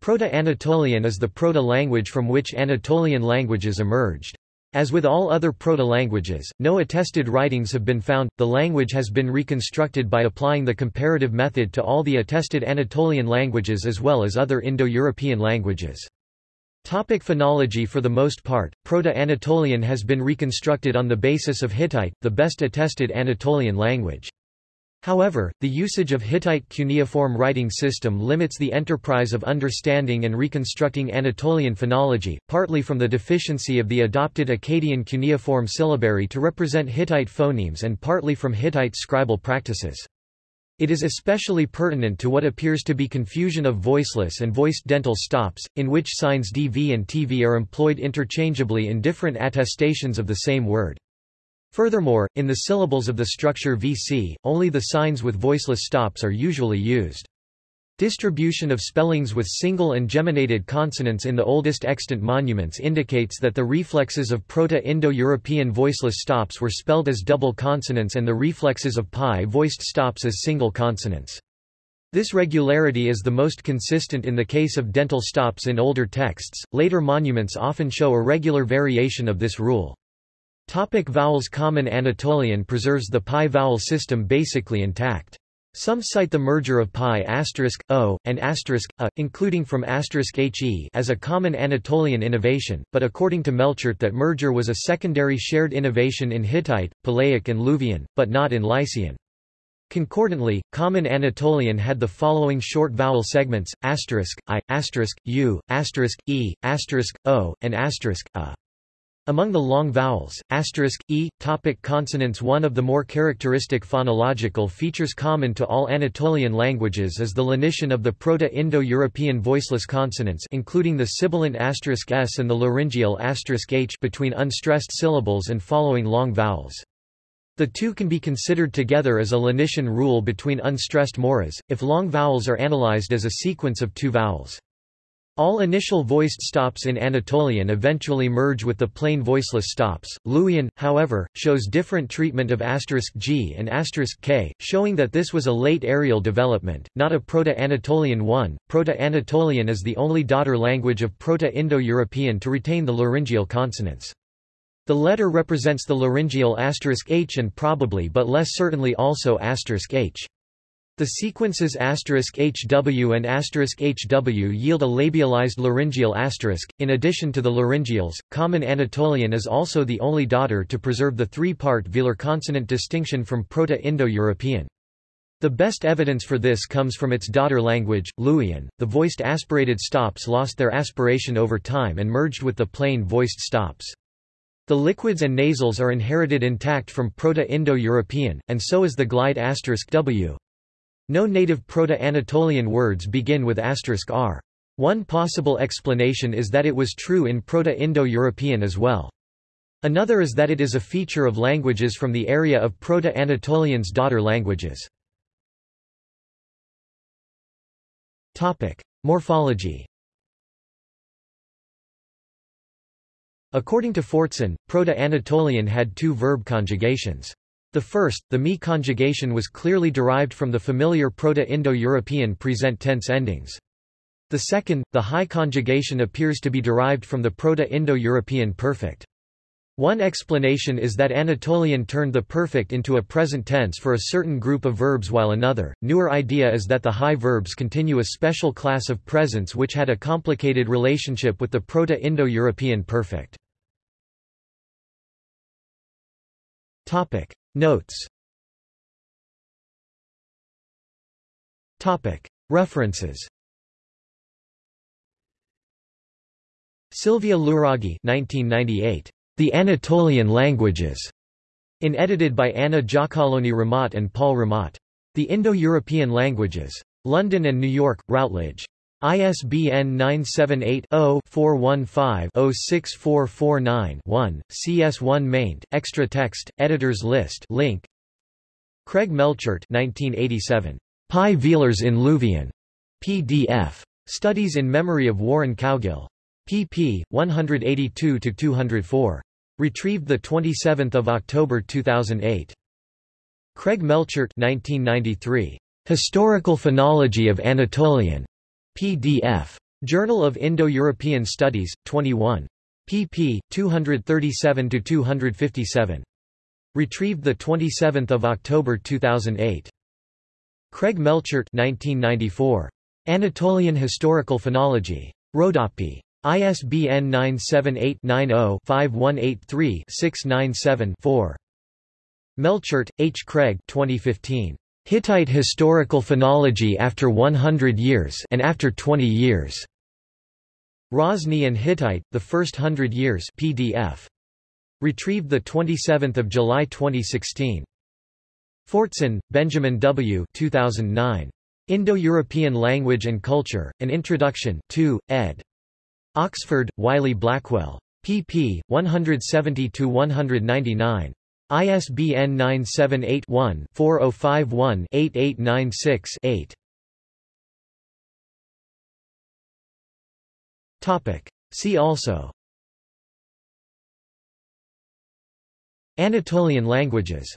Proto-Anatolian is the proto-language from which Anatolian languages emerged. As with all other proto-languages, no attested writings have been found. The language has been reconstructed by applying the comparative method to all the attested Anatolian languages as well as other Indo-European languages. Topic phonology For the most part, Proto-Anatolian has been reconstructed on the basis of Hittite, the best attested Anatolian language. However, the usage of Hittite cuneiform writing system limits the enterprise of understanding and reconstructing Anatolian phonology, partly from the deficiency of the adopted Akkadian cuneiform syllabary to represent Hittite phonemes and partly from Hittite scribal practices. It is especially pertinent to what appears to be confusion of voiceless and voiced dental stops, in which signs dv and tv are employed interchangeably in different attestations of the same word. Furthermore, in the syllables of the structure VC, only the signs with voiceless stops are usually used. Distribution of spellings with single and geminated consonants in the oldest extant monuments indicates that the reflexes of Proto-Indo-European voiceless stops were spelled as double consonants and the reflexes of Pi voiced stops as single consonants. This regularity is the most consistent in the case of dental stops in older texts. Later monuments often show a regular variation of this rule. Topic vowels Common Anatolian preserves the pi vowel system basically intact. Some cite the merger of pi o and a, including from he as a common Anatolian innovation, but according to Melchert that merger was a secondary shared innovation in Hittite, Palaic and Luwian, but not in Lycian. Concordantly, Common Anatolian had the following short vowel segments: asterisk i, asterisk u, asterisk e, asterisk o, and asterisk a. Among the long vowels, asterisk, e, topic consonants One of the more characteristic phonological features common to all Anatolian languages is the lenition of the Proto-Indo-European voiceless consonants including the sibilant asterisk s and the laryngeal asterisk h between unstressed syllables and following long vowels. The two can be considered together as a lenition rule between unstressed moras, if long vowels are analyzed as a sequence of two vowels. All initial voiced stops in Anatolian eventually merge with the plain voiceless stops. Luwian, however, shows different treatment of asterisk *g and asterisk *k, showing that this was a late areal development, not a Proto-Anatolian one. Proto-Anatolian is the only daughter language of Proto-Indo-European to retain the laryngeal consonants. The letter represents the laryngeal asterisk *h and probably but less certainly also asterisk *h. The sequences HW and HW yield a labialized laryngeal asterisk. In addition to the laryngeals, Common Anatolian is also the only daughter to preserve the three-part velar consonant distinction from Proto-Indo-European. The best evidence for this comes from its daughter language, Luwian. The voiced aspirated stops lost their aspiration over time and merged with the plain voiced stops. The liquids and nasals are inherited intact from Proto-Indo-European, and so is the glide asterisk *w. No native Proto-Anatolian words begin with asterisk *r. One possible explanation is that it was true in Proto-Indo-European as well. Another is that it is a feature of languages from the area of Proto-Anatolian's daughter languages. Topic: Morphology According to Fortson, Proto-Anatolian had two verb conjugations. The first, the mi conjugation was clearly derived from the familiar Proto-Indo-European present tense endings. The second, the high conjugation appears to be derived from the Proto-Indo-European perfect. One explanation is that Anatolian turned the perfect into a present tense for a certain group of verbs while another. Newer idea is that the high verbs continue a special class of presents which had a complicated relationship with the Proto-Indo-European perfect. Topic: Notes Topic References Silvia Luraghi 1998. The Anatolian Languages, in edited by Anna Giacalone Ramat and Paolo Ramat. The Indo-European Languages. London and New York, Routledge. ISBN 978-0-415-06449-1, CS1 maint, extra text, editors list link. Craig Melchert 1987. Pi Velars in Luwian. PDF. Studies in Memory of Warren Cowgill. pp. 182-204. Retrieved 27 October 2008. Craig Melchert 1993. Historical Phonology of Anatolian. PDF. Journal of Indo-European Studies, 21. pp. 237–257. Retrieved 27 October 2008. Craig Melchert 1994. Anatolian Historical Phonology. Rodopi. ISBN 978-90-5183-697-4. Melchert, H. Craig 2015. Hittite Historical Phonology After 100 Years and After 20 Years. Hrozný and Hittite, The First Hundred Years PDF. Retrieved 27 July 2016. Fortson, Benjamin W. 2009. Indo-European Language and Culture, An Introduction 2, ed. Oxford, Wiley Blackwell. pp. 170–199. ISBN 978-1-4051-8896-8. Topic. See also Anatolian languages